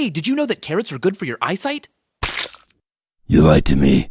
Hey, did you know that carrots are good for your eyesight? You lied to me.